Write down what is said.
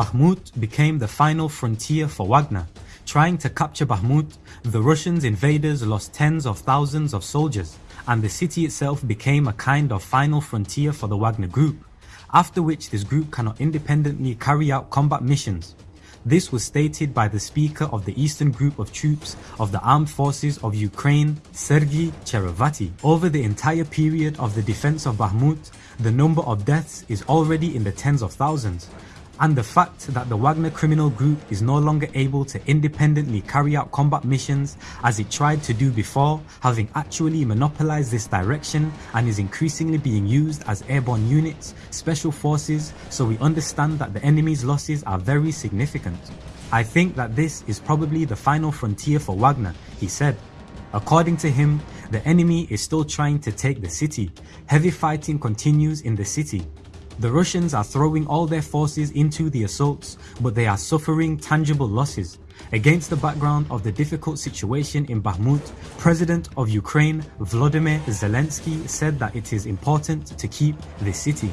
Bakhmut became the final frontier for Wagner. Trying to capture Bakhmut, the Russians invaders lost tens of thousands of soldiers, and the city itself became a kind of final frontier for the Wagner group, after which this group cannot independently carry out combat missions. This was stated by the speaker of the Eastern Group of Troops of the Armed Forces of Ukraine, Sergei Cherevatyi. Over the entire period of the defense of Bakhmut, the number of deaths is already in the tens of thousands, and the fact that the Wagner criminal group is no longer able to independently carry out combat missions as it tried to do before, having actually monopolized this direction and is increasingly being used as airborne units, special forces, so we understand that the enemy's losses are very significant. I think that this is probably the final frontier for Wagner, he said. According to him, the enemy is still trying to take the city. Heavy fighting continues in the city. The Russians are throwing all their forces into the assaults, but they are suffering tangible losses. Against the background of the difficult situation in Bakhmut, President of Ukraine Volodymyr Zelensky said that it is important to keep the city.